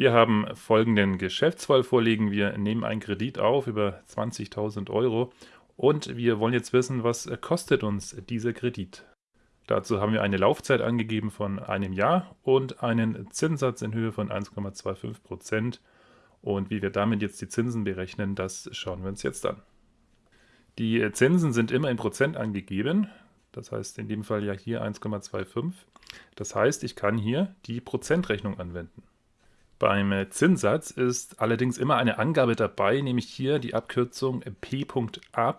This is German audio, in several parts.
Wir haben folgenden Geschäftsfall vorliegen. Wir nehmen einen Kredit auf über 20.000 Euro und wir wollen jetzt wissen, was kostet uns dieser Kredit. Dazu haben wir eine Laufzeit angegeben von einem Jahr und einen Zinssatz in Höhe von 1,25%. Und wie wir damit jetzt die Zinsen berechnen, das schauen wir uns jetzt an. Die Zinsen sind immer in Prozent angegeben. Das heißt in dem Fall ja hier 1,25. Das heißt, ich kann hier die Prozentrechnung anwenden. Beim Zinssatz ist allerdings immer eine Angabe dabei, nämlich hier die Abkürzung P.A.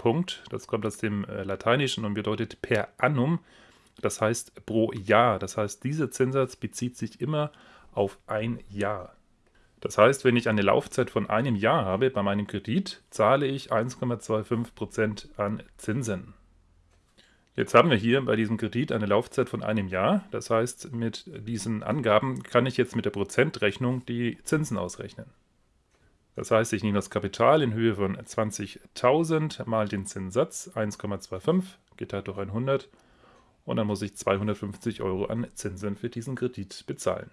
Das kommt aus dem äh, Lateinischen und bedeutet per annum, das heißt pro Jahr. Das heißt, dieser Zinssatz bezieht sich immer auf ein Jahr. Das heißt, wenn ich eine Laufzeit von einem Jahr habe bei meinem Kredit, zahle ich 1,25% an Zinsen. Jetzt haben wir hier bei diesem Kredit eine Laufzeit von einem Jahr. Das heißt, mit diesen Angaben kann ich jetzt mit der Prozentrechnung die Zinsen ausrechnen. Das heißt, ich nehme das Kapital in Höhe von 20.000 mal den Zinssatz 1,25 geteilt durch 100 und dann muss ich 250 Euro an Zinsen für diesen Kredit bezahlen.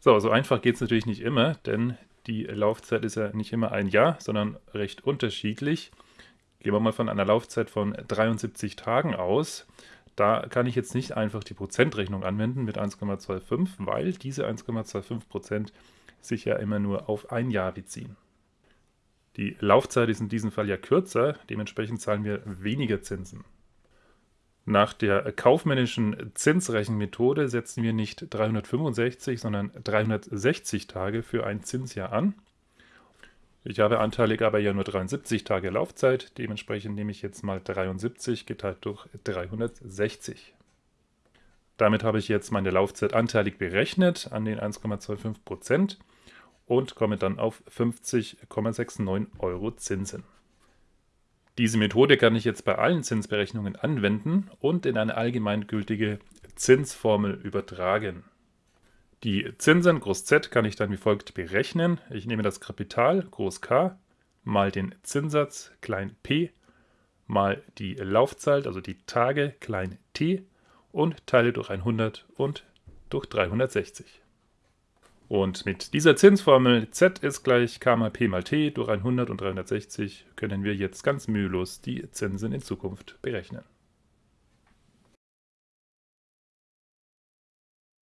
So, so einfach geht es natürlich nicht immer, denn die Laufzeit ist ja nicht immer ein Jahr, sondern recht unterschiedlich. Gehen wir mal von einer Laufzeit von 73 Tagen aus. Da kann ich jetzt nicht einfach die Prozentrechnung anwenden mit 1,25, weil diese 1,25% sich ja immer nur auf ein Jahr beziehen. Die Laufzeit ist in diesem Fall ja kürzer, dementsprechend zahlen wir weniger Zinsen. Nach der kaufmännischen Zinsrechenmethode setzen wir nicht 365, sondern 360 Tage für ein Zinsjahr an. Ich habe anteilig aber ja nur 73 Tage Laufzeit, dementsprechend nehme ich jetzt mal 73 geteilt durch 360. Damit habe ich jetzt meine Laufzeit anteilig berechnet an den 1,25% und komme dann auf 50,69 Euro Zinsen. Diese Methode kann ich jetzt bei allen Zinsberechnungen anwenden und in eine allgemeingültige Zinsformel übertragen. Die Zinsen Groß Z kann ich dann wie folgt berechnen. Ich nehme das Kapital Groß K mal den Zinssatz klein p mal die Laufzeit, also die Tage klein t und teile durch 100 und durch 360. Und mit dieser Zinsformel z ist gleich k mal p mal t durch 100 und 360 können wir jetzt ganz mühelos die Zinsen in Zukunft berechnen.